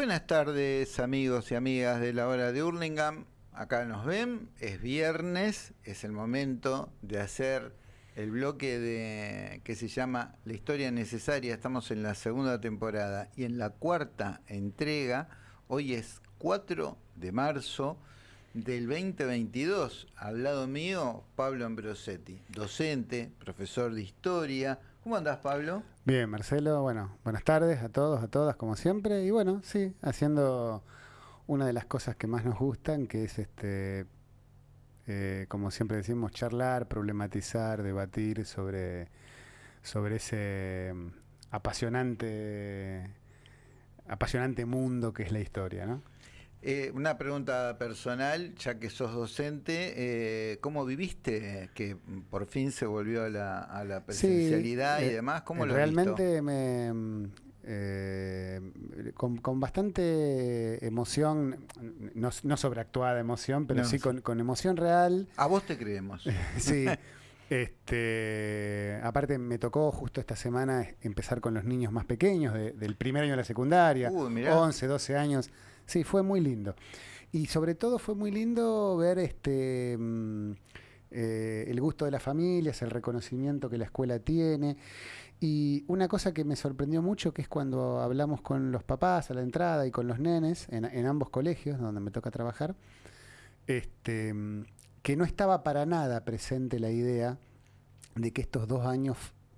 Buenas tardes amigos y amigas de la hora de Hurlingham. Acá nos ven, es viernes, es el momento de hacer el bloque de que se llama La historia necesaria. Estamos en la segunda temporada y en la cuarta entrega. Hoy es 4 de marzo del 2022. Al lado mío, Pablo Ambrosetti, docente, profesor de historia. ¿Cómo andás, Pablo? Bien, Marcelo, bueno, buenas tardes a todos, a todas, como siempre. Y bueno, sí, haciendo una de las cosas que más nos gustan, que es este, eh, como siempre decimos, charlar, problematizar, debatir sobre, sobre ese mm, apasionante, apasionante mundo que es la historia, ¿no? Eh, una pregunta personal, ya que sos docente, eh, ¿cómo viviste que por fin se volvió a la, a la presencialidad y eh, demás? ¿Cómo lo Realmente me... Con, bastante emoción, no, sobreactuada emoción, pero sí con, emoción real. A vos te creemos. sí. Este, aparte me tocó justo esta semana empezar con los niños más pequeños, del primer año de la secundaria, 11, 12 años. Sí, fue muy lindo. Y sobre todo fue muy lindo ver este mm, eh, el gusto de las familias, el reconocimiento que la escuela tiene. Y una cosa que me sorprendió mucho, que es cuando hablamos con los papás a la entrada y con los nenes en, ambos colegios donde me toca trabajar, este, mm, que no estaba para nada presente la idea de que estos dos años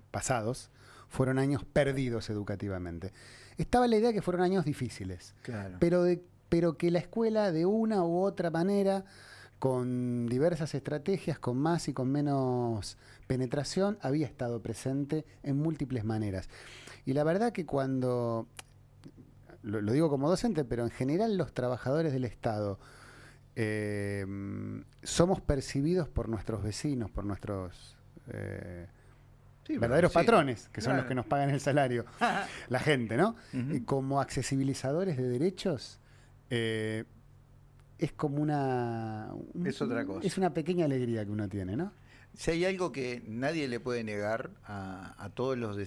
pasados fueron años perdidos educativamente. Estaba la idea que fueron años difíciles, pero, pero que la escuela de una u otra manera, con diversas estrategias, con más y con menos penetración, había estado presente en múltiples maneras. Y la verdad que cuando, lo, digo como docente, pero en general los trabajadores del Estado, eh, somos percibidos por nuestros vecinos, por nuestros... Eh, verdaderos patrones, que son los que nos pagan el salario, la gente, ¿no? y como accesibilizadores de derechos, eh, es como una... Es otra cosa. Es una pequeña alegría que uno tiene, ¿no? Si hay algo que nadie le puede negar a, a todos los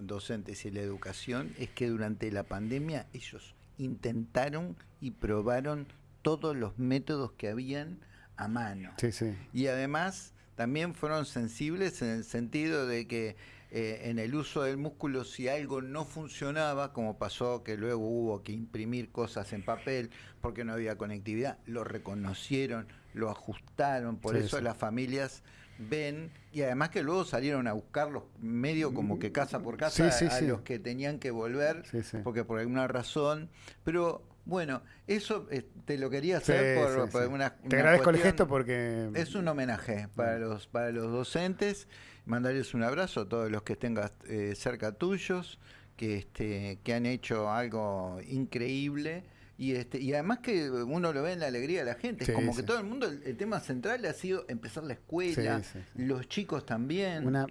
docentes y la educación, es que durante la pandemia ellos intentaron y probaron todos los métodos que habían a mano. Sí, sí. Y además también fueron sensibles en el sentido de que eh, en el uso del músculo si algo no funcionaba, como pasó que luego hubo que imprimir cosas en papel porque no había conectividad, lo reconocieron, lo ajustaron, por eso las familias ven y además que luego salieron a buscarlos medio como que casa por casa a los que tenían que volver porque por alguna razón, pero bueno, eso eh, te lo quería hacer por, una, Te agradezco el gesto porque... Es un homenaje para los, para los docentes. Mandarles un abrazo a todos los que estén eh, cerca tuyos, que, este, que han hecho algo increíble. Y, este, y además que uno lo ve en la alegría de la gente. es como que todo el mundo, el, tema central ha sido empezar la escuela, los chicos también. Una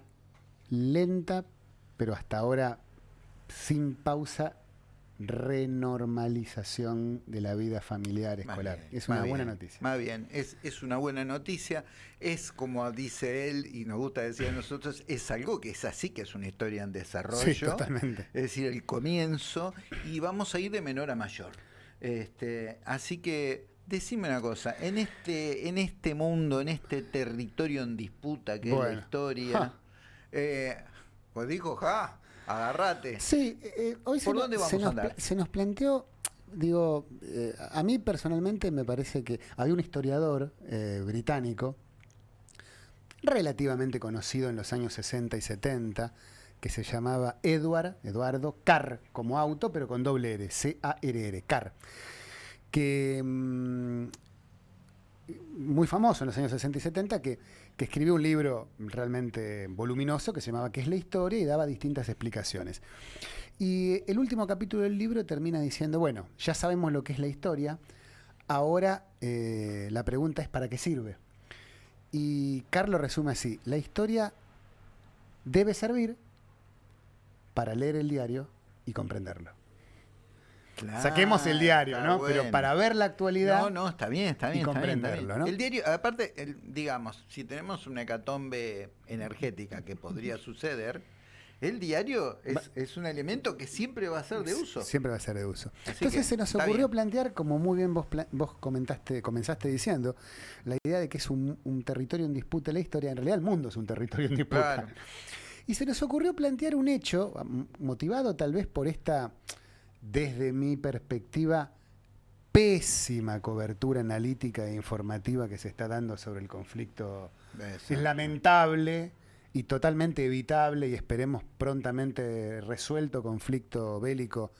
lenta, pero hasta ahora sin pausa renormalización de la vida familiar escolar. es una buena noticia. Más bien, es, es, una buena noticia. Es como dice él, y nos gusta decir a nosotros, es algo que es así, que es una historia en desarrollo. Sí, totalmente. Es decir, el comienzo, y vamos a ir de menor a mayor. Este, así que decime una cosa, en este, en este mundo, en este territorio en disputa que es la historia, eh, pues dijo, ja, Agarrate. Sí, eh, hoy se, nos, planteó, digo, eh, a mí personalmente me parece que había un historiador eh, británico relativamente conocido en los años 60 y 70 que se llamaba Edward, Eduardo Carr, como auto, pero con doble R, C-A-R-R, Carr, que mm, muy famoso en los años 60 y 70, que, escribió un libro realmente voluminoso que se llamaba ¿Qué es la historia? y daba distintas explicaciones. Y el último capítulo del libro termina diciendo, bueno, ya sabemos lo que es la historia, ahora eh, la pregunta es ¿para qué sirve? Y Carlos resume así, la historia debe servir para leer el diario y comprenderlo. Saquemos el diario, ¿no? Pero para ver la actualidad. No, no, está bien, está bien. Y comprenderlo, ¿no? El diario, aparte, digamos, si tenemos una hecatombe energética que podría suceder, el diario es, un elemento que siempre va a ser de uso. Siempre va a ser de uso. Entonces se nos ocurrió plantear, como muy bien vos, vos comentaste, comenzaste diciendo, la idea de que es un, territorio en disputa la historia. En realidad el mundo es un territorio en disputa. Y se nos ocurrió plantear un hecho, motivado tal vez por esta, desde mi perspectiva, pésima cobertura analítica e informativa que se está dando sobre el conflicto. Es lamentable y totalmente evitable y esperemos prontamente resuelto conflicto bélico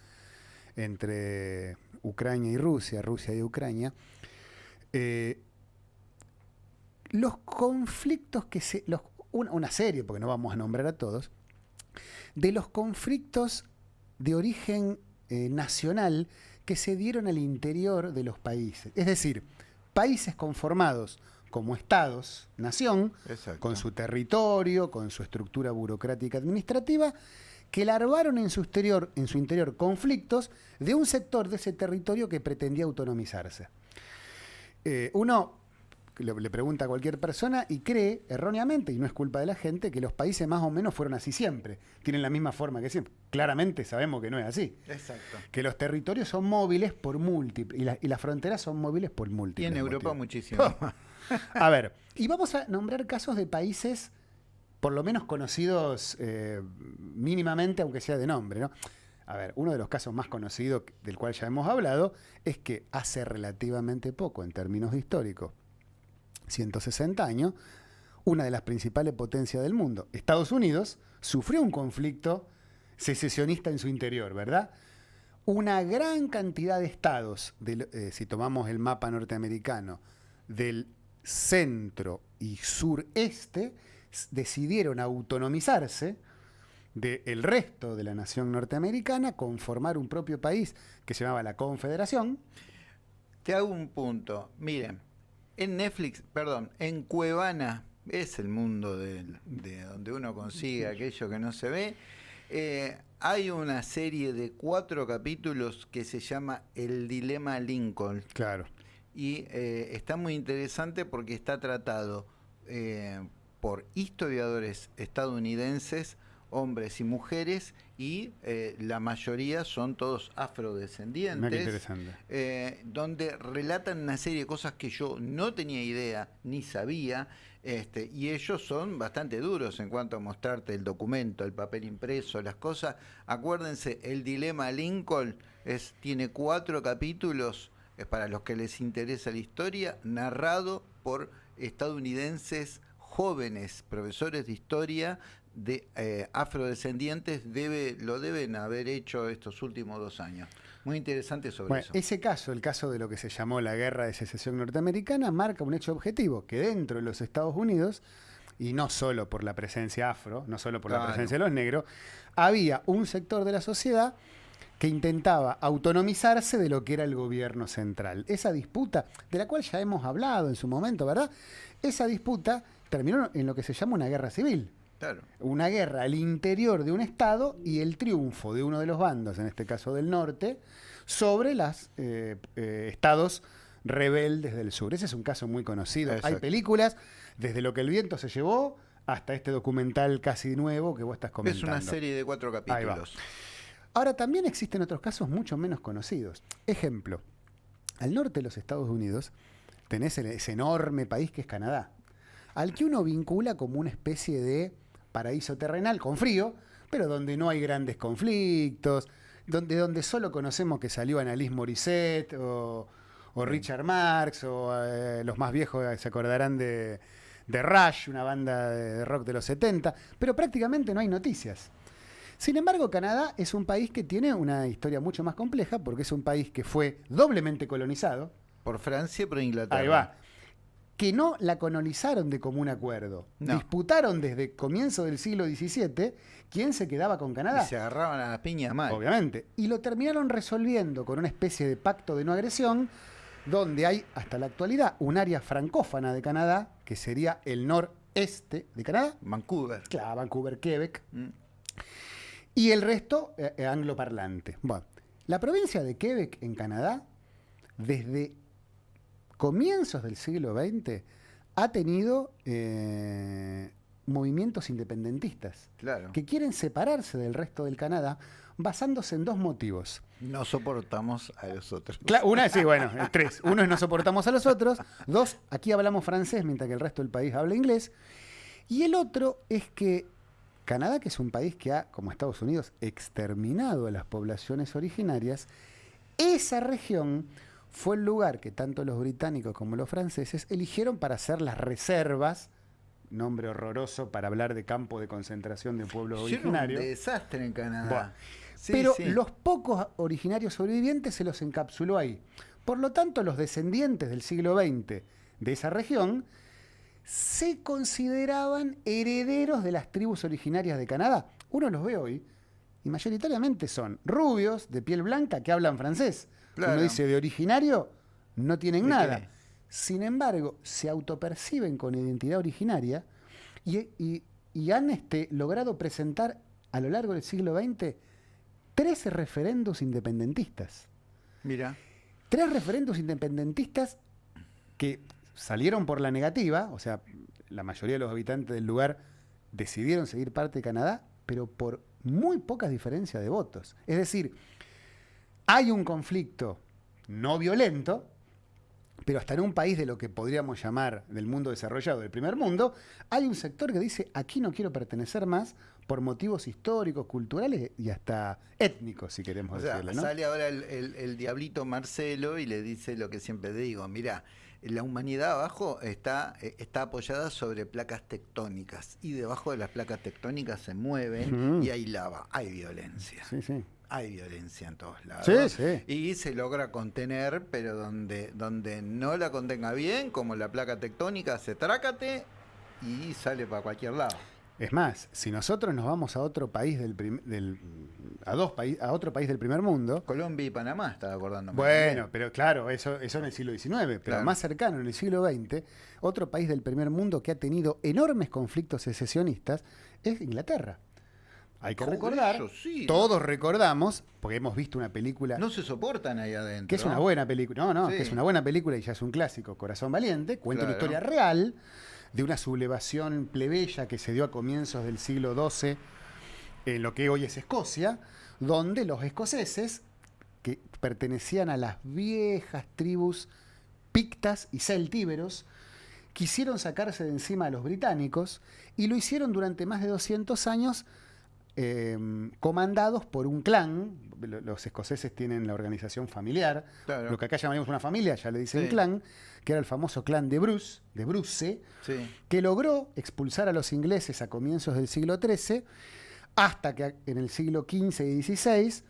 entre Ucrania y Rusia, Rusia y Ucrania. Eh, los conflictos que se. una, serie, porque no vamos a nombrar a todos, de los conflictos de origen eh, nacional que se dieron al interior de los países. Es decir, países conformados como estados, nación, con su territorio, con su estructura burocrática administrativa, que larvaron en su, exterior, en su interior conflictos de un sector de ese territorio que pretendía autonomizarse. Eh, uno le, pregunta a cualquier persona y cree erróneamente, y no es culpa de la gente, que los países más o menos fueron así siempre, tienen la misma forma que siempre. Claramente sabemos que no es así. Exacto. Que los territorios son móviles por múltiples, y, las fronteras son móviles por múltiples. Y en Europa muchísimo. a ver, y vamos a nombrar casos de países por lo menos conocidos eh, mínimamente, aunque sea de nombre, ¿no? A ver, uno de los casos más conocidos del cual ya hemos hablado es que hace relativamente poco, en términos históricos, 160 años, una de las principales potencias del mundo, Estados Unidos, sufrió un conflicto secesionista en su interior, ¿verdad? Una gran cantidad de estados, eh, si tomamos el mapa norteamericano, del centro y sureste, decidieron autonomizarse del resto de la nación norteamericana, conformar un propio país que se llamaba la Confederación. Te hago un punto. Miren, en Netflix, perdón, en Cuevana, es el mundo de, donde uno consigue aquello que no se ve. Eh, hay una serie de cuatro capítulos que se llama El Dilema Lincoln. Claro. Y eh, está muy interesante porque está tratado eh, por historiadores estadounidenses hombres y mujeres y eh, la mayoría son todos afrodescendientes, eh, donde relatan una serie de cosas que yo no tenía idea ni sabía, este, y ellos son bastante duros en cuanto a mostrarte el documento, el papel impreso, las cosas. Acuérdense, el dilema Lincoln es, tiene cuatro capítulos, es para los que les interesa la historia, narrado por estadounidenses jóvenes profesores de historia de eh, afrodescendientes debe, lo deben haber hecho estos últimos dos años. Muy interesante sobre eso. Ese caso, el caso de lo que se llamó la guerra de secesión norteamericana, marca un hecho objetivo, que dentro de los Estados Unidos, y no solo por la presencia afro, no solo por la presencia de los negros, había un sector de la sociedad que intentaba autonomizarse de lo que era el gobierno central. Esa disputa, de la cual ya hemos hablado en su momento, ¿verdad? Esa disputa terminó en lo que se llama una guerra civil. Una guerra al interior de un Estado y el triunfo de uno de los bandos, en este caso del norte, sobre los eh, eh, estados rebeldes del sur. Ese es un caso muy conocido. Hay películas, desde lo que el viento se llevó hasta este documental casi nuevo que vos estás comentando. Es una serie de cuatro capítulos. Ahora, también existen otros casos mucho menos conocidos. Ejemplo, al norte de los Estados Unidos tenés ese enorme país que es Canadá, al que uno vincula como una especie de paraíso terrenal con frío, pero donde no hay grandes conflictos, donde, donde solo conocemos que salió Annalise Morissette o, Richard Marx o eh, los más viejos se acordarán de, de Rush, una banda de rock de los 70, pero prácticamente no hay noticias. Sin embargo, Canadá es un país que tiene una historia mucho más compleja porque es un país que fue doblemente colonizado. Por Francia y por Inglaterra. Ahí va que no la colonizaron de común acuerdo. Disputaron desde comienzo del siglo XVII quién se quedaba con Canadá. Y se agarraban a la piña mal. Obviamente. Y lo terminaron resolviendo con una especie de pacto de no agresión, donde hay hasta la actualidad un área francófana de Canadá, que sería el noreste de Canadá. Vancouver. Claro, Vancouver, Quebec. Mm. Y el resto eh, eh, angloparlante. Bueno, la provincia de Quebec en Canadá, desde comienzos del siglo XX, ha tenido eh, movimientos independentistas claro. que quieren separarse del resto del Canadá basándose en dos motivos. No soportamos a los otros. una, sí, bueno, tres. Uno es no soportamos a los otros. Dos, aquí hablamos francés mientras que el resto del país habla inglés. Y el otro es que Canadá, que es un país que ha, como Estados Unidos, exterminado a las poblaciones originarias, esa región fue el lugar que tanto los británicos como los franceses eligieron para hacer las reservas nombre horroroso para hablar de campo de concentración de pueblos originarios. Un desastre en Canadá. pero los pocos originarios sobrevivientes se los encapsuló ahí. Por lo tanto, los descendientes del siglo XX de esa región se consideraban herederos de las tribus originarias de Canadá. Uno los ve hoy y mayoritariamente son rubios, de piel blanca, que hablan francés. Uno dice de originario, no tienen nada. Sin embargo, se autoperciben con identidad originaria y, han este, logrado presentar a lo largo del siglo XX 13 referendos independentistas. Mira. Tres referendos independentistas que salieron por la negativa, o sea, la mayoría de los habitantes del lugar decidieron seguir parte de Canadá, pero por muy pocas diferencias de votos. Es decir, hay un conflicto no violento, pero hasta en un país de lo que podríamos llamar del mundo desarrollado, del primer mundo, hay un sector que dice, aquí no quiero pertenecer más por motivos históricos, culturales y hasta étnicos, si queremos decirlo. Sale ahora el, diablito Marcelo y le dice lo que siempre digo, mira, la humanidad abajo está, eh, está apoyada sobre placas tectónicas y debajo de las placas tectónicas se mueven y hay lava, hay violencia. Sí, sí hay violencia en todos lados. Sí, sí. Y se logra contener, pero donde, donde no la contenga bien, como la placa tectónica, se trácate y sale para cualquier lado. Es más, si nosotros nos vamos a otro país del, del a dos países a otro país del primer mundo, Colombia y Panamá, estaba acordando. Bueno, pero claro, eso, eso en el siglo XIX, pero más cercano en el siglo XX, otro país del primer mundo que ha tenido enormes conflictos secesionistas es Inglaterra. Hay que recordar, todos recordamos, porque hemos visto una película... No se soportan ahí adentro. Que es una buena película, no, no, que es una buena película y ya es un clásico, Corazón Valiente, cuenta una historia real de una sublevación plebeya que se dio a comienzos del siglo XII en lo que hoy es Escocia, donde los escoceses, que pertenecían a las viejas tribus pictas y celtíberos, quisieron sacarse de encima a los británicos y lo hicieron durante más de 200 años Em, comandados por un clan. Los escoceses tienen la organización familiar, lo que acá llamaríamos una familia, ya le dicen clan, que era el famoso clan de Bruce, de Bruce, que logró expulsar a los ingleses a comienzos del siglo XIII, hasta que en el siglo XV y XVI,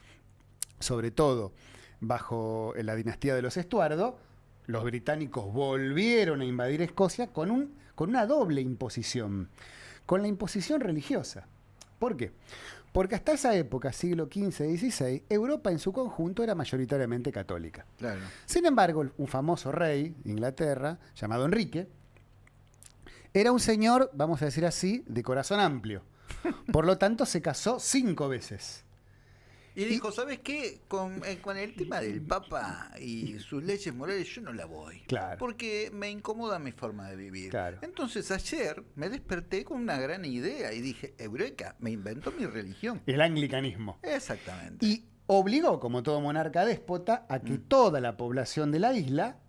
sobre todo bajo la dinastía de los Estuardo, los británicos volvieron a invadir Escocia con, un, con una doble imposición, con la imposición religiosa. ¿Por qué? Porque hasta esa época, siglo XV-XVI, Europa en su conjunto era mayoritariamente católica. Sin embargo, un famoso rey de Inglaterra, llamado Enrique, era un señor, vamos a decir así, de corazón amplio. Por lo tanto, se casó cinco veces. Y dijo, ¿sabes qué? Con, eh, con, el tema del Papa y sus leyes morales, yo no la voy. Claro. Porque me incomoda mi forma de vivir. Entonces ayer me desperté con una gran idea y dije, Eureka, me invento mi religión. El anglicanismo. Exactamente. Y obligó, como todo monarca déspota, a que mm. toda la población de la isla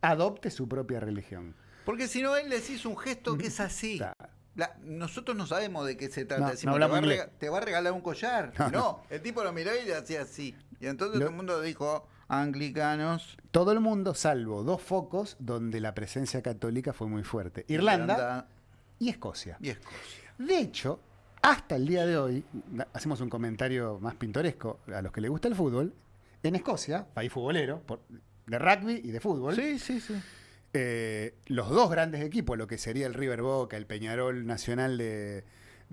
adopte su propia religión. Porque si no, él les hizo un gesto que es así nosotros no sabemos de qué se trata. te, va a regalar un collar. No, el tipo lo miró y le hacía así. Y entonces todo el mundo dijo, anglicanos. Todo el mundo, salvo dos focos donde la presencia católica fue muy fuerte. Irlanda, y Escocia. Y Escocia. De hecho, hasta el día de hoy, hacemos un comentario más pintoresco a los que les gusta el fútbol, en Escocia, país futbolero, de rugby y de fútbol. Sí, sí, sí eh, los dos grandes equipos, lo que sería el River Boca, el Peñarol Nacional de,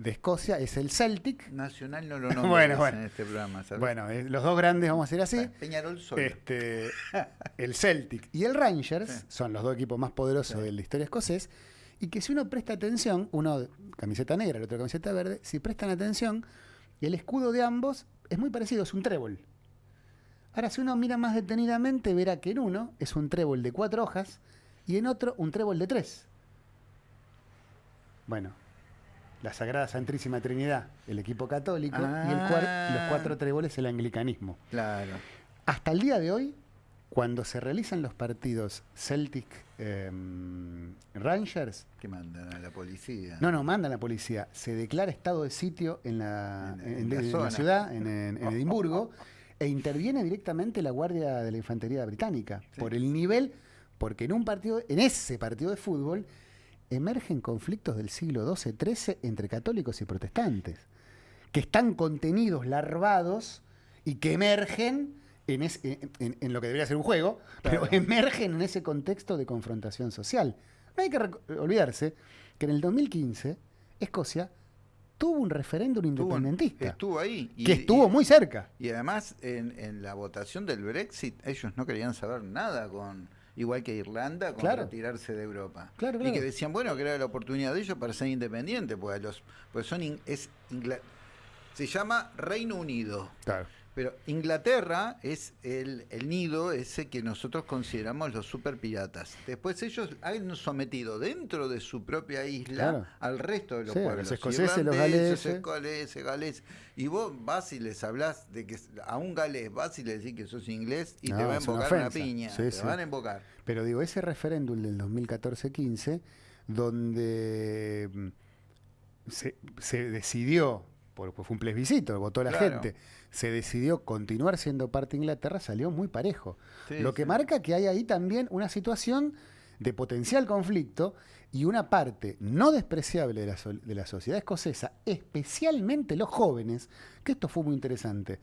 Escocia, es el Celtic. Nacional no lo nombramos en este programa. Bueno, eh, los dos grandes, vamos a decir así. Peñarol solo. Este, el Celtic y el Rangers son los dos equipos más poderosos de la historia escocés. Y que si uno presta atención, uno camiseta negra, el otro camiseta verde, si prestan atención, el escudo de ambos es muy parecido, es un trébol. Ahora, si uno mira más detenidamente, verá que en uno es un trébol de cuatro hojas y en otro un trébol de tres. Bueno, la Sagrada Santísima Trinidad, el equipo católico, y el los cuatro tréboles, el anglicanismo. Claro. Hasta el día de hoy, cuando se realizan los partidos Celtic em, Rangers. Que mandan a la policía. No, no, mandan a la policía. Se declara estado de sitio en la, ciudad, en, Edimburgo, e interviene directamente la Guardia de la Infantería Británica. Por el nivel, porque en un partido, en ese partido de fútbol, emergen conflictos del siglo XII-XIII entre católicos y protestantes, que están contenidos, larvados y que emergen en, en, lo que debería ser un juego, pero emergen en ese contexto de confrontación social. No hay que olvidarse que en el 2015 Escocia tuvo un referéndum independentista. Estuvo ahí. que estuvo muy cerca. Y además, en, en la votación del Brexit, ellos no querían saber nada con igual que Irlanda, con retirarse de Europa. y que decían, bueno, que era la oportunidad de ellos para ser independientes, pues, los, pues son es se llama Reino Unido. Claro. Pero Inglaterra es el, nido ese que nosotros consideramos los super piratas. Después ellos han sometido dentro de su propia isla al resto de los pueblos. Los escoceses, los galeses. galeses. Y vos vas y les hablas de que a un galés vas y le decís que sos inglés y te va a invocar una, piña. te van a invocar. Pero digo, ese referéndum del 2014-15, donde mm, se, se decidió, porque fue un plebiscito, votó la gente se decidió continuar siendo parte de Inglaterra, salió muy parejo. Lo que marca que hay ahí también una situación de potencial conflicto y una parte no despreciable de la, de la, sociedad escocesa, especialmente los jóvenes, que esto fue muy interesante.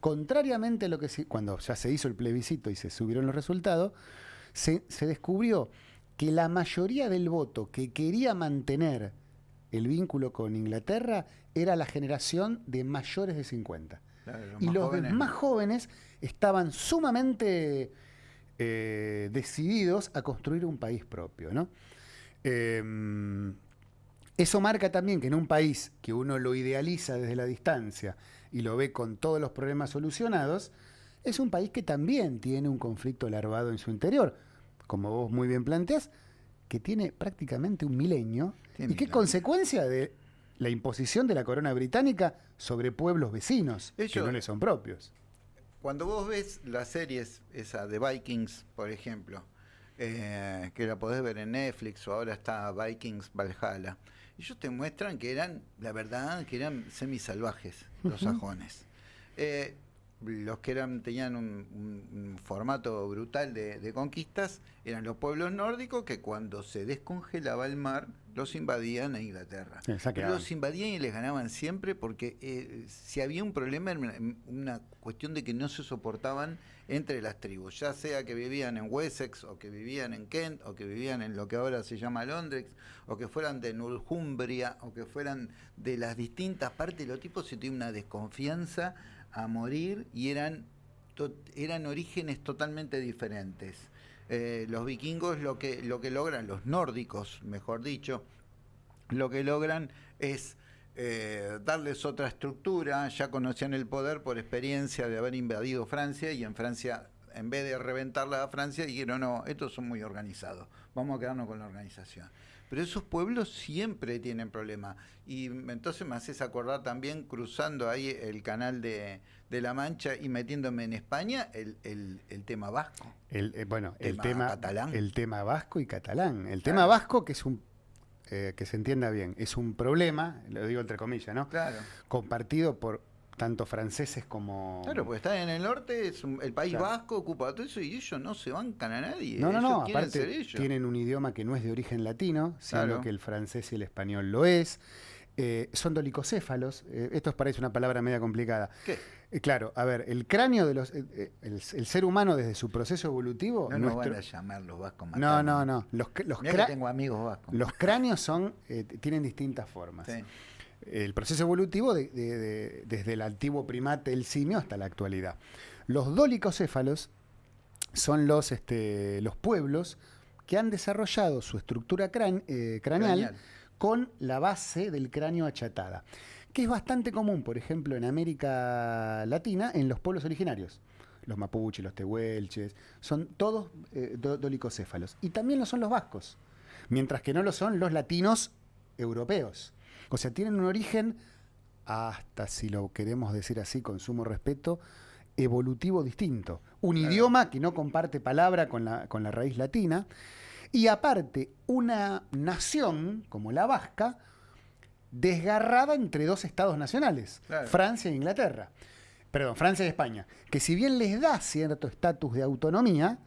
Contrariamente a lo que cuando ya se hizo el plebiscito y se subieron los resultados, se, se descubrió que la mayoría del voto que quería mantener el vínculo con Inglaterra era la generación de mayores de 50 y los más jóvenes estaban sumamente eh, decididos a construir un país propio. ¿no? Em, eso marca también que en un país que uno lo idealiza desde la distancia y lo ve con todos los problemas solucionados, es un país que también tiene un conflicto larvado en su interior, como vos muy bien planteas, que tiene prácticamente un milenio y que consecuencia de la imposición de la corona británica sobre pueblos vecinos que no le son propios. Cuando vos ves las series, esa de Vikings, por ejemplo, eh, que la podés ver en Netflix o ahora está Vikings Valhalla, ellos te muestran que eran, la verdad, que eran semisalvajes los sajones. Eh, los que eran tenían un, formato brutal de, conquistas eran los pueblos nórdicos que cuando se descongelaba el mar los invadían a Inglaterra. Pero los invadían y les ganaban siempre porque eh, si había un problema era una, cuestión de que no se soportaban entre las tribus, ya sea que vivían en Wessex o que vivían en Kent o que vivían en lo que ahora se llama Londres o que fueran de Northumbria o que fueran de las distintas partes, los tipos se tienen una desconfianza a morir y eran, eran orígenes totalmente diferentes. Eh, los vikingos lo que, lo que logran, los nórdicos, mejor dicho, lo que logran es eh, darles otra estructura, ya conocían el poder por experiencia de haber invadido Francia y en Francia, en vez de reventarla a Francia, dijeron, no, estos son muy organizados, vamos a quedarnos con la organización. Pero esos pueblos siempre tienen problemas. Y entonces me haces acordar también, cruzando ahí el canal de, La Mancha y metiéndome en España, el, tema vasco. El, eh, bueno, el tema catalán. El tema vasco y catalán. El tema vasco, que es un eh, que se entienda bien, es un problema, lo digo entre comillas, ¿no? Claro. Compartido por tanto franceses como... Claro, pues están en el norte, es el País Vasco ocupa todo eso y ellos no se bancan a nadie. No, no, no, aparte tienen un idioma que no es de origen latino, sino que el francés y el español lo es. Eh, son dolicocéfalos, eh, esto parece una palabra media complicada. ¿Qué? Eh, claro, a ver, el cráneo de los. el, ser humano desde su proceso evolutivo. No nos van a llamar los vascos No, no, no. Los, los tengo amigos vascos. Los cráneos son, tienen distintas formas. Sí el proceso evolutivo desde el antiguo primate, el simio, hasta la actualidad. Los dolicocéfalos son los, este, los pueblos que han desarrollado su estructura eh, craneal, con la base del cráneo achatada, que es bastante común, por ejemplo, en América Latina, en los pueblos originarios. Los mapuches, los tehuelches, son todos eh, dolicocéfalos. Y también lo son los vascos, mientras que no lo son los latinos europeos. O sea, tienen un origen, hasta si lo queremos decir así con sumo respeto, evolutivo distinto. Un idioma que no comparte palabra con la, con la raíz latina. Y aparte, una nación como la vasca, desgarrada entre dos estados nacionales, Francia e Inglaterra. Perdón, Francia y España. Que si bien les da cierto estatus de autonomía,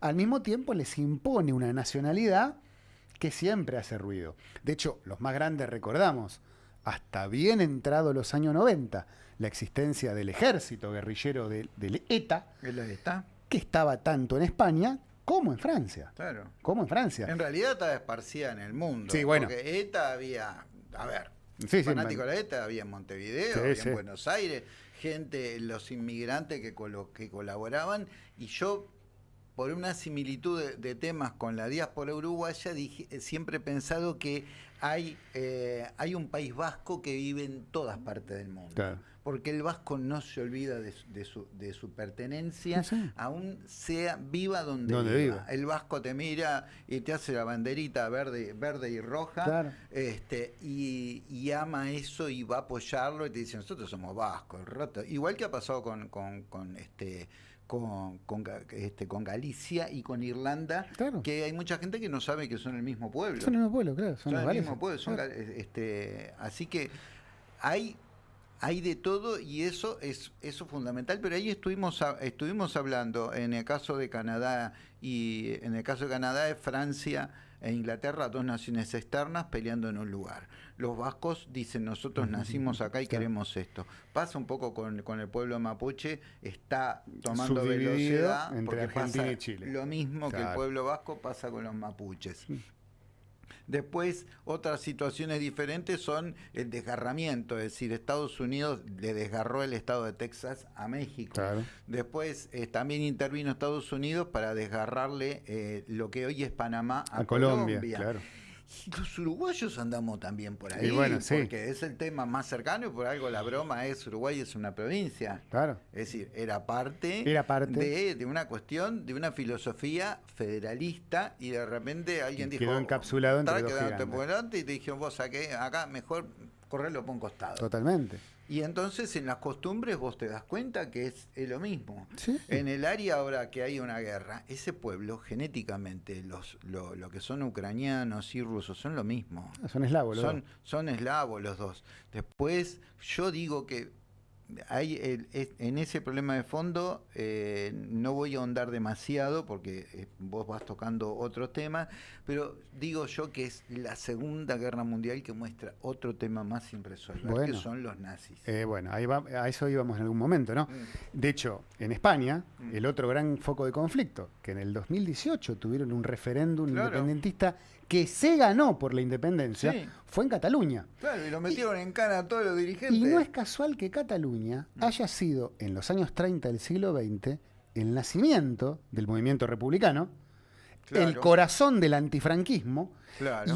al mismo tiempo les impone una nacionalidad que siempre hace ruido. De hecho, los más grandes recordamos, hasta bien entrado los años 90, la existencia del ejército guerrillero del ETA, ETA, que estaba tanto en España como en Francia. Claro. Como en Francia. En realidad estaba esparcida en el mundo. Sí, bueno. Porque ETA había, a ver, sí, fanático de la ETA había en Montevideo, había en Buenos Aires, gente, los inmigrantes que, que colaboraban, y yo por una similitud de, temas con la diáspora uruguaya, dije, siempre he pensado que hay, eh, hay un país vasco que vive en todas partes del mundo. Porque el vasco no se olvida de, su, de su, pertenencia, aún sea viva donde, viva. El vasco te mira y te hace la banderita verde, verde y roja, este, y, ama eso y va a apoyarlo y te dice, nosotros somos vascos, igual que ha pasado con, con, con este con, con, este, con Galicia y con Irlanda, que hay mucha gente que no sabe que son el mismo pueblo. Son el mismo pueblo, claro. Son, el mismo pueblo. este, así que hay hay de todo y eso es eso fundamental, pero ahí estuvimos estuvimos hablando en el caso de Canadá y en el caso de Canadá es Francia e Inglaterra, dos naciones externas peleando en un lugar los vascos dicen nosotros nacimos acá y queremos esto. Pasa un poco con, el pueblo mapuche, está tomando velocidad entre Argentina y Chile. Lo mismo que el pueblo vasco pasa con los mapuches. Después, otras situaciones diferentes son el desgarramiento, es decir, Estados Unidos le desgarró el estado de Texas a México. Después eh, también intervino Estados Unidos para desgarrarle eh, lo que hoy es Panamá a, Colombia. Colombia. Los uruguayos andamos también por ahí, porque es el tema más cercano y por algo la broma es Uruguay es una provincia. Claro. Es decir, era parte, era parte. De, de, una cuestión, de una filosofía federalista y de repente alguien dijo... Quedó encapsulado entre dos Y te dijeron, vos acá mejor correrlo por un costado. Totalmente. Y entonces en las costumbres vos te das cuenta que es, lo mismo. En el área ahora que hay una guerra, ese pueblo genéticamente, los, lo, lo que son ucranianos y rusos son lo mismo. Ah, son eslavos los son, Son eslavos los dos. Después yo digo que hay en ese problema de fondo eh, no voy a ahondar demasiado porque eh, vos vas tocando otro tema, pero digo yo que es la Segunda Guerra Mundial que muestra otro tema más sin resolver, que son los nazis. Eh, bueno, ahí va, a eso íbamos en algún momento, ¿no? Mm. De hecho, en España, mm. el otro gran foco de conflicto, que en el 2018 tuvieron un referéndum independentista que se ganó por la independencia fue en Cataluña. Claro, y lo metieron en cana a todos los dirigentes. Y no es casual que Cataluña haya sido, en los años 30 del siglo XX, el nacimiento del movimiento republicano, el corazón del antifranquismo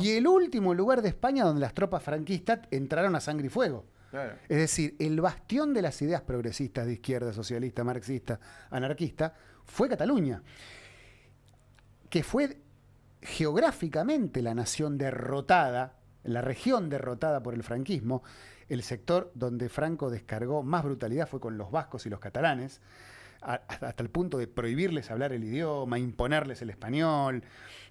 y el último lugar de España donde las tropas franquistas entraron a sangre y fuego. Es decir, el bastión de las ideas progresistas de izquierda, socialista, marxista, anarquista, fue Cataluña, que fue geográficamente la nación derrotada, la región derrotada por el franquismo, el sector donde Franco descargó más brutalidad fue con los vascos y los catalanes, hasta el punto de prohibirles hablar el idioma, imponerles el español,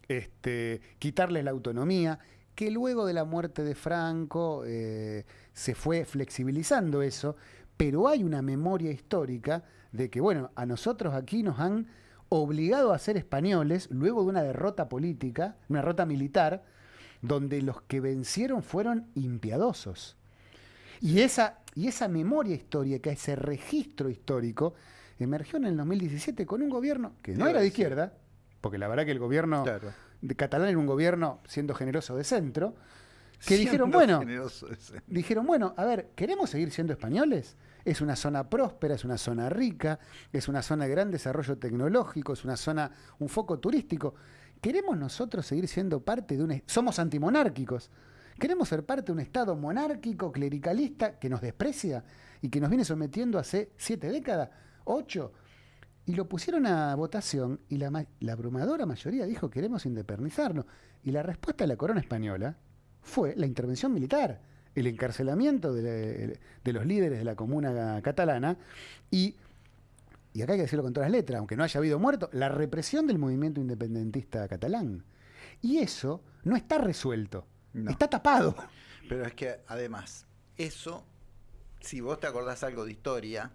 este, quitarles la autonomía, que luego de la muerte de Franco eh, se fue flexibilizando eso, pero hay una memoria histórica de que, bueno, a nosotros aquí nos han obligado a ser españoles luego de una derrota política, una derrota militar, donde los que vencieron fueron impiadosos. Y esa, y esa memoria histórica, ese registro histórico, emergió en el 2017 con un gobierno que no era de izquierda, porque la verdad que el gobierno de catalán era un gobierno, siendo generoso, de centro, que dijeron, bueno, dijeron, bueno, a ver, ¿queremos seguir siendo españoles? Es una zona próspera, es una zona rica, es una zona de gran desarrollo tecnológico, es una zona, un foco turístico. ¿Queremos nosotros seguir siendo parte de un... Somos antimonárquicos. ¿Queremos ser parte de un Estado monárquico, clericalista, que nos desprecia y que nos viene sometiendo hace siete décadas, ocho? Y lo pusieron a votación y la, abrumadora mayoría dijo queremos independizarnos. Y la respuesta de la corona española fue la intervención militar el encarcelamiento de, los líderes de la comuna catalana y, y acá hay que decirlo con todas las letras, aunque no haya habido muerto, la represión del movimiento independentista catalán. Y eso no está resuelto, está tapado. Pero es que además, eso, si vos te acordás algo de historia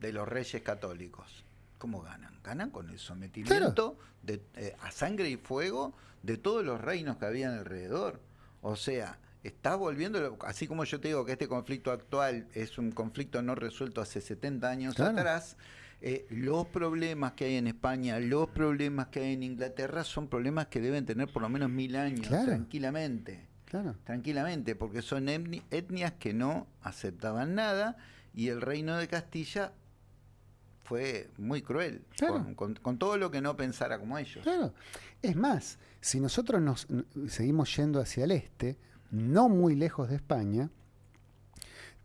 de los reyes católicos, ¿cómo ganan? Ganan con el sometimiento de, eh, a sangre y fuego de todos los reinos que habían alrededor. O sea, está volviendo, así como yo te digo que este conflicto actual es un conflicto no resuelto hace 70 años atrás, eh, los problemas que hay en España, los problemas que hay en Inglaterra son problemas que deben tener por lo menos mil años, tranquilamente. Claro. Tranquilamente, porque son etnias que no aceptaban nada y el reino de Castilla fue muy cruel con, con, todo lo que no pensara como ellos. Claro. Es más, si nosotros nos seguimos yendo hacia el este, no muy lejos de España,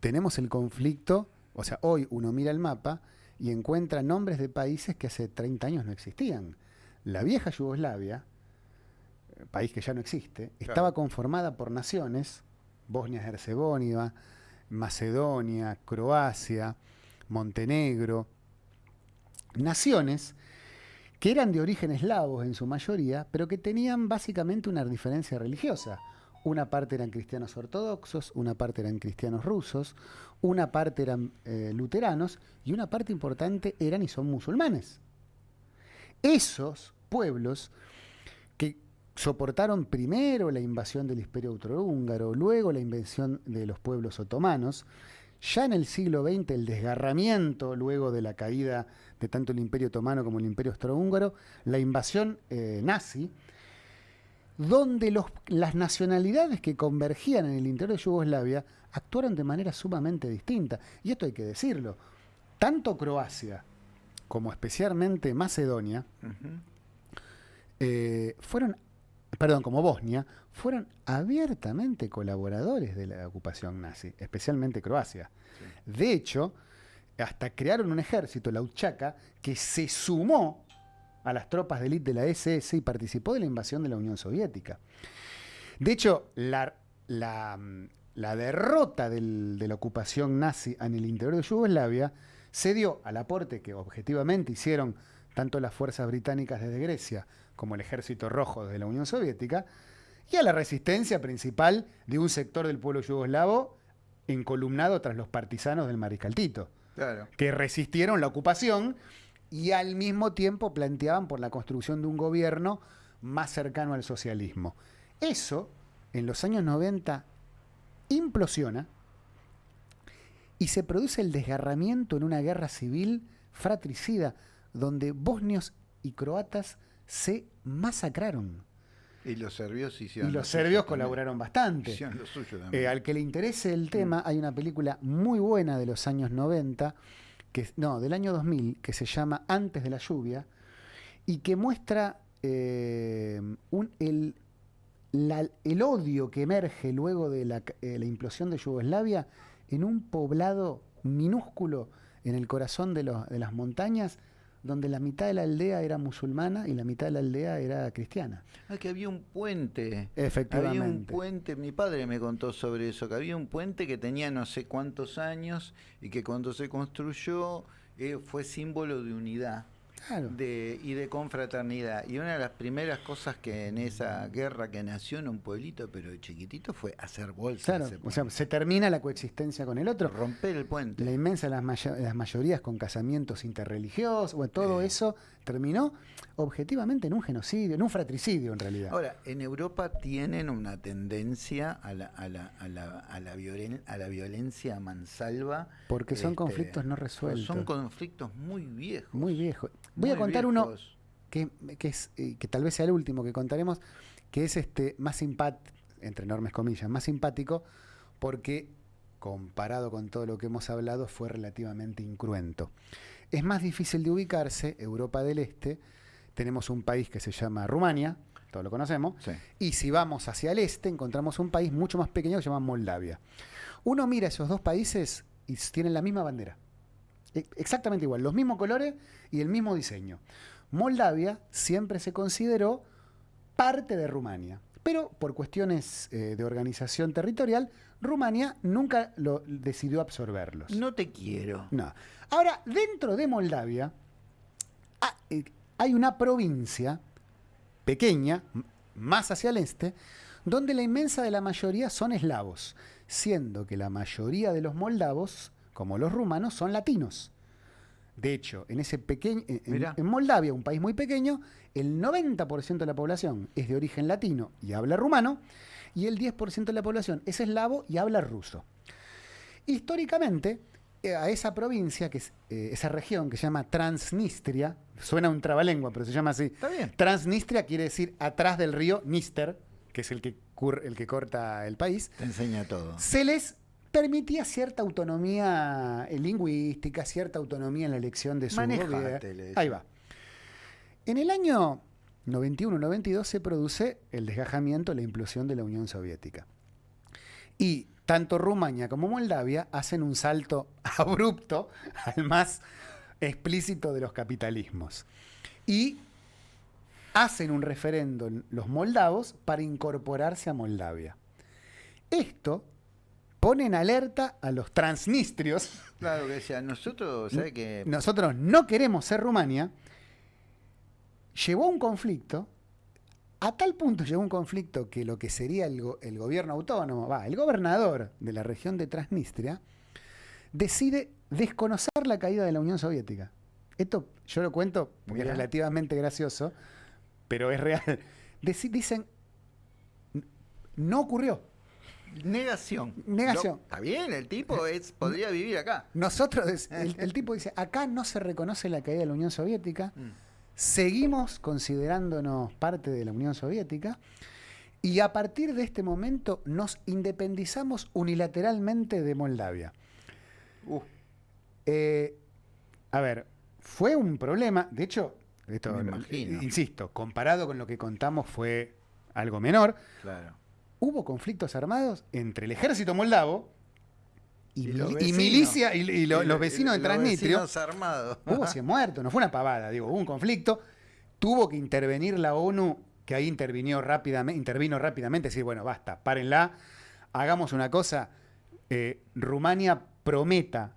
tenemos el conflicto, o sea, hoy uno mira el mapa y encuentra nombres de países que hace 30 años no existían. La vieja Yugoslavia, país que ya no existe, estaba conformada por naciones, Bosnia-Herzegovina, Macedonia, Croacia, Montenegro, naciones que eran de origen eslavos en su mayoría, pero que tenían básicamente una diferencia religiosa. Una parte eran cristianos ortodoxos, una parte eran cristianos rusos, una parte eran eh, luteranos y una parte importante eran y son musulmanes. Esos pueblos soportaron primero la invasión del imperio austrohúngaro, luego la invasión de los pueblos otomanos, ya en el siglo XX el desgarramiento, luego de la caída de tanto el imperio otomano como el imperio austrohúngaro, la invasión eh, nazi, donde las nacionalidades que convergían en el interior de Yugoslavia actuaron de manera sumamente distinta. Y esto hay que decirlo. Tanto Croacia como especialmente Macedonia eh, fueron, perdón, como Bosnia, fueron abiertamente colaboradores de la ocupación nazi, especialmente Croacia. De hecho, hasta crearon un ejército, la Uchaca, que se sumó a las tropas de élite de la SS y participó de la invasión de la Unión Soviética. De hecho, la, derrota de la ocupación nazi en el interior de Yugoslavia se dio al aporte que objetivamente hicieron tanto las fuerzas británicas desde Grecia como el ejército rojo de la Unión Soviética, y a la resistencia principal de un sector del pueblo yugoslavo encolumnado tras los partisanos del mariscal Tito, que resistieron la ocupación y al mismo tiempo planteaban por la construcción de un gobierno más cercano al socialismo. Eso, en los años 90, implosiona y se produce el desgarramiento en una guerra civil fratricida, donde bosnios y croatas se masacraron. Y los serbios hicieron. Y los serbios colaboraron bastante. Eh, al que le interese el tema, hay una película muy buena de los años 90 no, del año 2000, que se llama Antes de la lluvia, y que muestra eh, el, el, odio que emerge luego de la, eh, la, implosión de Yugoslavia en un poblado minúsculo en el corazón de, de las montañas, donde la mitad de la aldea era musulmana y la mitad de la aldea era cristiana. Ah, que había un puente. Efectivamente. Había un puente, mi padre me contó sobre eso, que había un puente que tenía no sé cuántos años y que cuando se construyó eh, fue símbolo de unidad de, y de confraternidad. Y una de las primeras cosas que en esa guerra que nació en un pueblito, pero chiquitito, fue hacer bolsa. Claro, o sea, se termina la coexistencia con el otro. Romper el puente. La inmensa, las, las mayorías con casamientos interreligiosos, bueno, todo eso terminó objetivamente en un genocidio, en un fratricidio en realidad. Ahora, en Europa tienen una tendencia a la, a la, a la, a la, a la violencia mansalva. Porque son este, conflictos no resueltos. Son conflictos muy viejos. Muy viejos. Voy a contar uno que, es, eh, que tal vez sea el último que contaremos, que es este más simpático, entre enormes comillas, más simpático, porque comparado con todo lo que hemos hablado, fue relativamente incruento. Es más difícil de ubicarse, Europa del Este, tenemos un país que se llama Rumania, todos lo conocemos, y si vamos hacia el este encontramos un país mucho más pequeño que se llama Moldavia. Uno mira esos dos países y tienen la misma bandera, e, exactamente igual, los mismos colores y el mismo diseño. Moldavia siempre se consideró parte de Rumania, pero por cuestiones eh, de organización territorial Rumania nunca lo decidió absorberlos. No te quiero. No. Ahora, dentro de Moldavia eh, hay una provincia pequeña, más hacia el este, donde la inmensa de la mayoría son eslavos, siendo que la mayoría de los moldavos, como los rumanos, son latinos. De hecho, en ese pequeño, en, Moldavia, un país muy pequeño, el 90% de la población es de origen latino y habla rumano, y el 10% de la población es eslavo y habla ruso. Históricamente, eh, a esa provincia, que es eh, esa región que se llama Transnistria, suena un trabalengua, pero se llama así. Está bien. Transnistria quiere decir atrás del río Níster, que es el que, el que corta el país. Te enseña todo. Se les permitía cierta autonomía lingüística, cierta autonomía en la elección de su gobierno. Ahí va. En el año 91-92 se produce el desgajamiento, la implosión de la Unión Soviética. Y tanto Rumania como Moldavia hacen un salto abrupto al más explícito de los capitalismos. Y hacen un referendo los moldavos para incorporarse a Moldavia. Esto pone en alerta a los transnistrios. Claro, que decía, nosotros, que... Nosotros no queremos ser Rumania. Llevó un conflicto, a tal punto llegó un conflicto que lo que sería el, gobierno autónomo, va, el gobernador de la región de Transnistria, decide desconocer la caída de la Unión Soviética. Esto yo lo cuento porque es relativamente gracioso, pero es real. dicen, no ocurrió. Negación. Negación. está bien, el tipo es, podría vivir acá. Nosotros, el, tipo dice, acá no se reconoce la caída de la Unión Soviética, mm. Seguimos considerándonos parte de la Unión Soviética, y a partir de este momento nos independizamos unilateralmente de Moldavia. Uh. Eh, a ver, fue un problema, de hecho, esto, insisto, comparado con lo que contamos fue algo menor. Claro hubo conflictos armados entre el ejército moldavo y, milicia y, los vecinos de Transnistria. armados. Hubo 100 muertos, no fue una pavada, digo, hubo un conflicto. Tuvo que intervenir la ONU, que ahí intervino rápidamente, intervino rápidamente, decir, bueno, basta, párenla, hagamos una cosa. Eh, Rumania prometa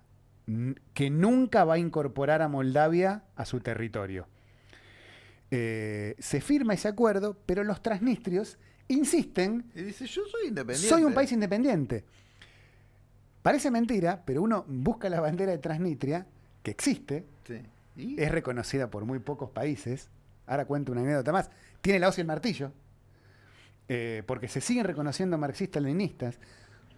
que nunca va a incorporar a Moldavia a su territorio. Eh, se firma ese acuerdo, pero los transnistrios insisten. Y dice, yo soy independiente. Soy un país independiente. Parece mentira, pero uno busca la bandera de Transnistria, que existe, es reconocida por muy pocos países. Ahora cuento una anécdota más. Tiene la hoz y el martillo, eh, porque se siguen reconociendo marxistas-leninistas.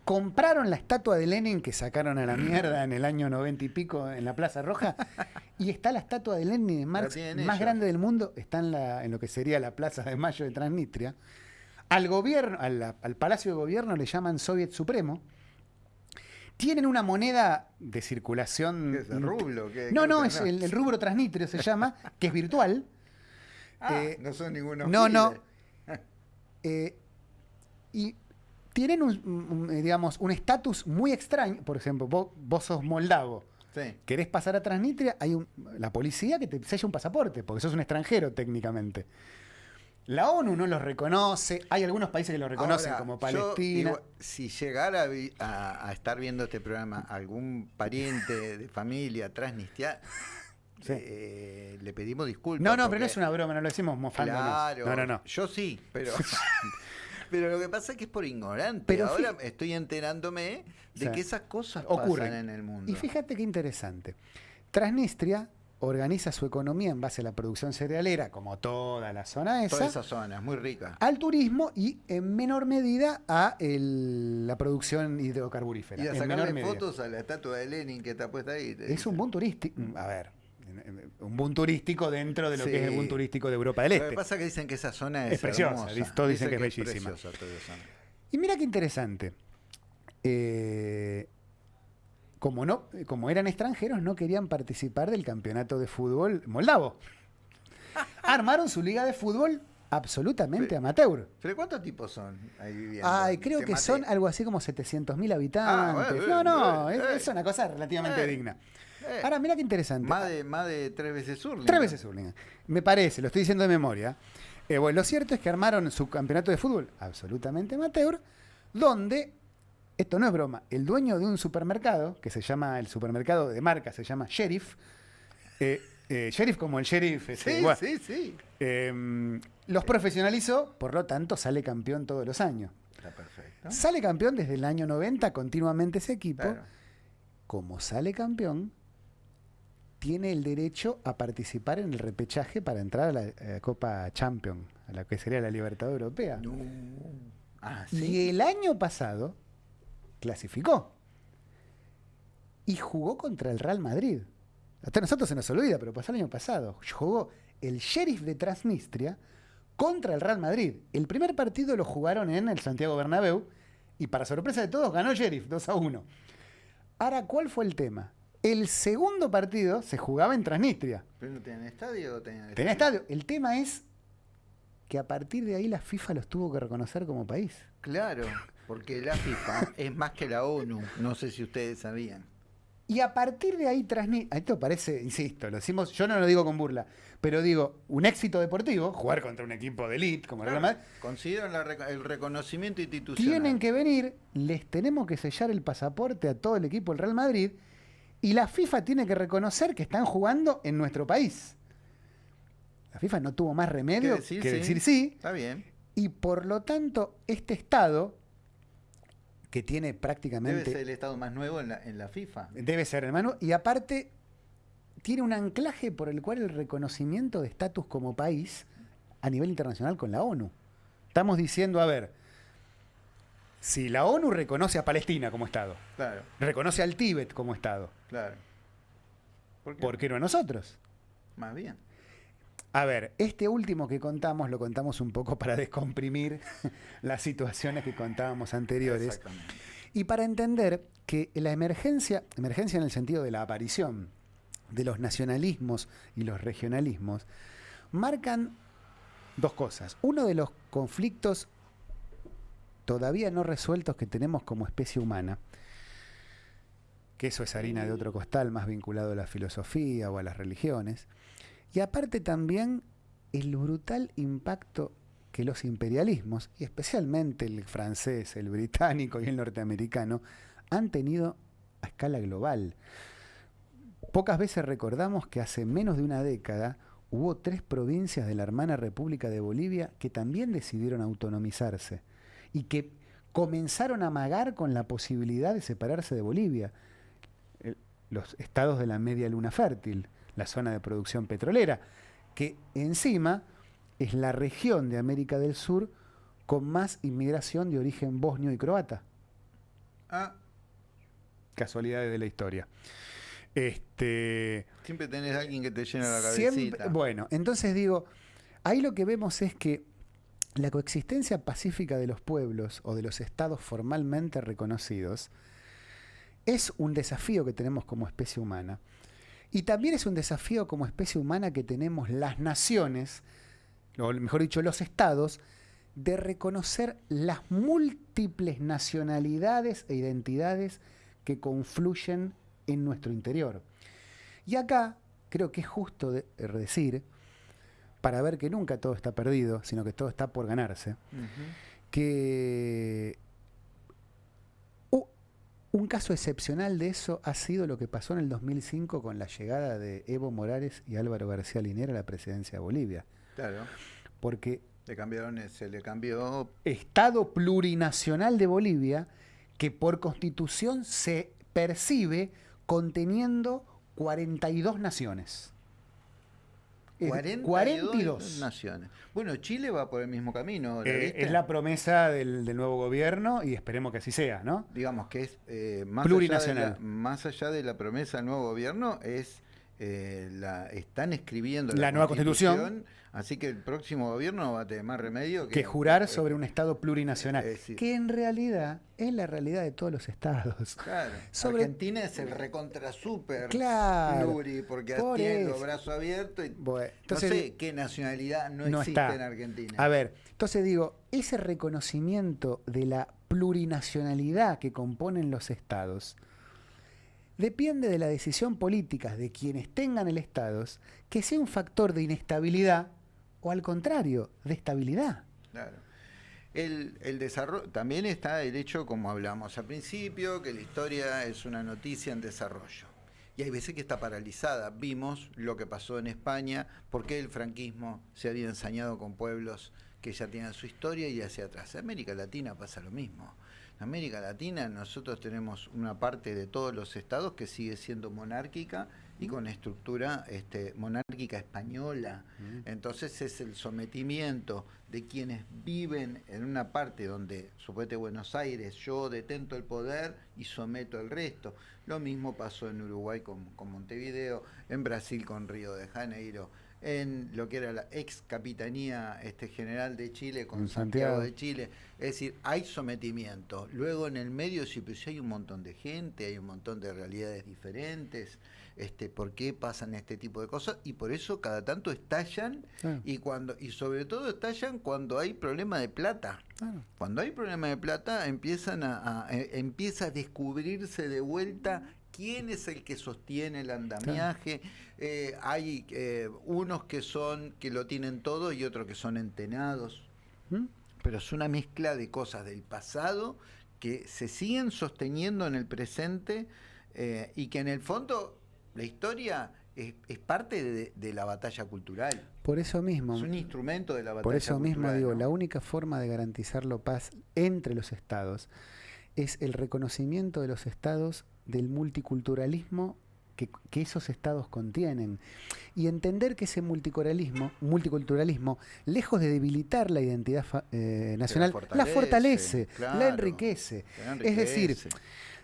Compraron la estatua de Lenin que sacaron a la mierda en el año noventa y pico en la Plaza Roja. y está la estatua de Lenin de Marx más grande del mundo. Está en, la, en lo que sería la Plaza de Mayo de Transnistria. Al gobierno, al, Palacio de Gobierno le llaman Soviet Supremo. Tienen una moneda de circulación. ¿Qué es el rublo? no, no, es el, rubro transnistrio se llama, que es virtual. Ah, eh, no son ninguno. No, no. Eh, y tienen un, digamos, un estatus muy extraño. Por ejemplo, vos, sos moldavo. Sí. Querés pasar a Transnistria, hay la policía que te sella un pasaporte, porque sos un extranjero técnicamente. La ONU no los reconoce, hay algunos países que lo reconocen como Palestina. si llegara a, estar viendo este programa algún pariente de familia transnistria, eh, le pedimos disculpas. No, no, pero no es una broma, no lo decimos mofándonos. Claro, no, no, no. Yo sí, pero... pero lo que pasa es que es por ignorante. Pero Ahora estoy enterándome de que esas cosas ocurren en el mundo. Y fíjate qué interesante. Transnistria organiza su economía en base a la producción cerealera, como toda la zona esa. Toda esa zona, es muy rica. Al turismo y en menor medida a la producción hidrocarburífera. Y a sacarle fotos a la estatua de Lenin que está puesta ahí. Es un boom turístico. A ver, un boom turístico dentro de lo que es el boom turístico de Europa del Este. Lo que pasa es que dicen que esa zona es, preciosa. Todos dicen, que, es bellísima. Y mira qué interesante. Eh, como, no, como eran extranjeros, no querían participar del campeonato de fútbol moldavo. Armaron su liga de fútbol absolutamente amateur. ¿Pero cuántos tipos son ahí viviendo? Ay, creo que son algo así como 700.000 habitantes. Ah, no, no, es, una cosa relativamente eh, digna. Eh. Ahora, mira qué interesante. Más de, más de tres veces Urlingan. Tres veces Urlingan. Me parece, lo estoy diciendo de memoria. bueno, lo cierto es que armaron su campeonato de fútbol absolutamente amateur, donde esto no es broma, el dueño de un supermercado, que se llama, el supermercado de marca se llama Sheriff, eh, eh, sheriff como el sheriff. sí, sí, sí. Em, los profesionalizó, por lo tanto sale campeón todos los años. Está perfecto. Sale campeón desde el año 90 continuamente ese equipo. Como sale campeón, tiene el derecho a participar en el repechaje para entrar a la Copa Champion, a la que sería la Libertad Europea. Ah, y el año pasado clasificó y jugó contra el Real Madrid. Hasta nosotros se nos olvida, pero pasó el año pasado. Jugó el Sheriff de Transnistria contra el Real Madrid. El primer partido lo jugaron en el Santiago Bernabéu y para sorpresa de todos ganó Sheriff 2 a 1. Ahora, ¿cuál fue el tema? El segundo partido se jugaba en Transnistria. ¿Pero no tenían estadio o tenían Tenía estadio. El tema es que a partir de ahí la FIFA los tuvo que reconocer como país. Claro, porque la FIFA es más que la ONU. No sé si ustedes sabían. Y a partir de ahí, Transnistria, esto parece, insisto, lo decimos, yo no lo digo con burla, pero digo, un éxito deportivo, jugar contra un equipo de elite como el Real Madrid. Consideran el reconocimiento institucional. Tienen que venir, les tenemos que sellar el pasaporte a todo el equipo del Real Madrid y la FIFA tiene que reconocer que están jugando en nuestro país. La FIFA no tuvo más remedio que decir sí. Está bien. Y por lo tanto, este Estado, que tiene prácticamente... Debe ser el Estado más nuevo en la, FIFA. Debe ser, hermano. Y aparte, tiene un anclaje por el cual el reconocimiento de estatus como país a nivel internacional con la ONU. Estamos diciendo, a ver, si la ONU reconoce a Palestina como Estado, claro. reconoce al Tíbet como Estado, claro. ¿por qué no a nosotros? Más bien. A ver, este último que contamos lo contamos un poco para descomprimir las situaciones que contábamos anteriores. Y para entender que la emergencia, emergencia en el sentido de la aparición de los nacionalismos y los regionalismos, marcan dos cosas. Uno de los conflictos todavía no resueltos que tenemos como especie humana, que eso es harina de otro costal, más vinculado a la filosofía o a las religiones, y aparte también el brutal impacto que los imperialismos, y especialmente el francés, el británico y el norteamericano, han tenido a escala global. Pocas veces recordamos que hace menos de una década hubo tres provincias de la hermana República de Bolivia que también decidieron autonomizarse y que comenzaron a amagar con la posibilidad de separarse de Bolivia. Los estados de la media luna fértil, la zona de producción petrolera, que encima es la región de América del Sur con más inmigración de origen bosnio y croata. Ah. Casualidades de la historia. Este, siempre tenés a alguien que te llena la cabecita. bueno, entonces digo, ahí lo que vemos es que la coexistencia pacífica de los pueblos o de los estados formalmente reconocidos es un desafío que tenemos como especie humana. Y también es un desafío como especie humana que tenemos las naciones, o mejor dicho, los estados, de reconocer las múltiples nacionalidades e identidades que confluyen en nuestro interior. Y acá creo que es justo decir, para ver que nunca todo está perdido, sino que todo está por ganarse, que un caso excepcional de eso ha sido lo que pasó en el 2005 con la llegada de Evo Morales y Álvaro García Linera a la presidencia de Bolivia. Claro. Porque le cambiaron, se le cambió Estado plurinacional de Bolivia que por constitución se percibe conteniendo 42 naciones. 42, naciones. Bueno, Chile va por el mismo camino. Eh, es la promesa del, nuevo gobierno y esperemos que así sea, ¿no? Digamos que es eh, más, Plurinacional. más allá de la promesa del nuevo gobierno, es eh, la, están escribiendo la, nueva constitución, así que el próximo gobierno va a tener más remedio que, jurar sobre un Estado plurinacional, que en realidad es la realidad de todos los estados. Claro. Argentina es el recontra super claro, pluri, porque tiene los brazos abiertos y no sé qué nacionalidad no, existe en Argentina. A ver, entonces digo, ese reconocimiento de la plurinacionalidad que componen los estados, depende de la decisión política de quienes tengan el Estado que sea un factor de inestabilidad o al contrario, de estabilidad. Claro. El, desarrollo también está el hecho, como hablamos al principio, que la historia es una noticia en desarrollo. Y hay veces que está paralizada. Vimos lo que pasó en España, porque el franquismo se había ensañado con pueblos que ya tienen su historia y hacia atrás. En América Latina pasa lo mismo. En América Latina nosotros tenemos una parte de todos los estados que sigue siendo monárquica y con estructura este, monárquica española. Entonces es el sometimiento de quienes viven en una parte donde, suponete Buenos Aires, yo detento el poder y someto el resto. Lo mismo pasó en Uruguay con, con Montevideo, en Brasil con Río de Janeiro en lo que era la ex capitanía este, general de Chile con Santiago. de Chile. Es decir, hay sometimiento. Luego en el medio sí, pues hay un montón de gente, hay un montón de realidades diferentes. Este, ¿Por qué pasan este tipo de cosas? Y por eso cada tanto estallan y cuando y sobre todo estallan cuando hay problema de plata. Cuando hay problema de plata empiezan a, eh, empieza a descubrirse de vuelta quién es el que sostiene el andamiaje. Eh, hay eh, unos que son que lo tienen todo y otros que son entenados. ¿Mm? Pero es una mezcla de cosas del pasado que se siguen sosteniendo en el presente eh, y que en el fondo la historia es, parte de, la batalla cultural. Por eso mismo. Es un instrumento de la batalla cultural. Por eso mismo digo, la única forma de garantizar la paz entre los estados es el reconocimiento de los estados del multiculturalismo que, esos estados contienen. Y entender que ese multiculturalismo, multiculturalismo lejos de debilitar la identidad eh, nacional, la fortalece, la, enriquece. Es decir,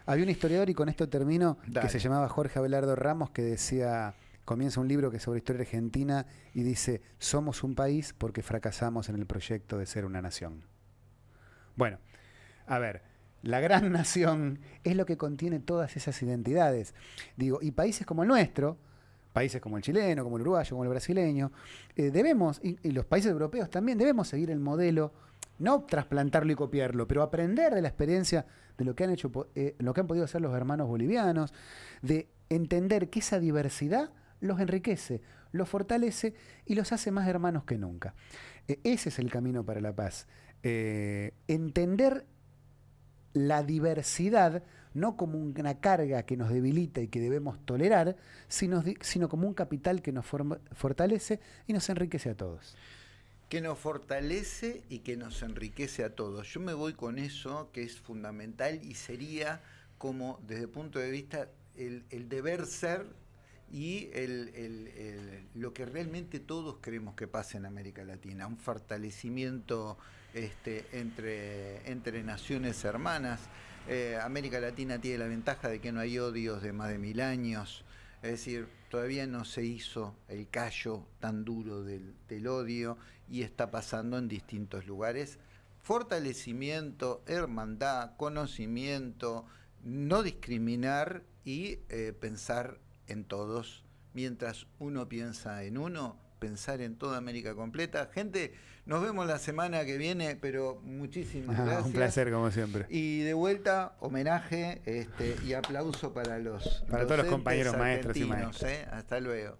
había un historiador, y con esto termino, que se llamaba Jorge Abelardo Ramos, que decía, comienza un libro que es sobre historia argentina y dice, somos un país porque fracasamos en el proyecto de ser una nación. Bueno, a ver, la gran nación, es lo que contiene todas esas identidades. Digo, y países como el nuestro, países como el chileno, como el uruguayo, como el brasileño, eh, debemos, y, los países europeos también, debemos seguir el modelo, no trasplantarlo y copiarlo, pero aprender de la experiencia de lo que han hecho, eh, lo que han podido hacer los hermanos bolivianos, de entender que esa diversidad los enriquece, los fortalece y los hace más hermanos que nunca. Eh, ese es el camino para la paz. entender la diversidad no como una carga que nos debilita y que debemos tolerar, sino, sino como un capital que nos fortalece y nos enriquece a todos. Que nos fortalece y que nos enriquece a todos. Yo me voy con eso, que es fundamental y sería como, desde el punto de vista, el, deber ser y lo que realmente todos queremos que pase en América Latina, un fortalecimiento este, entre, entre naciones hermanas. Eh, América Latina tiene la ventaja de que no hay odios de más de mil años, es decir, todavía no se hizo el callo tan duro del, odio y está pasando en distintos lugares. Fortalecimiento, hermandad, conocimiento, no discriminar y eh, pensar en todos. Mientras uno piensa en uno, pensar en toda América completa. Gente, nos vemos la semana que viene, pero muchísimas gracias. Un placer, como siempre. Y de vuelta, homenaje este, y aplauso para los para todos los compañeros maestros y maestros. ¿eh? Hasta luego.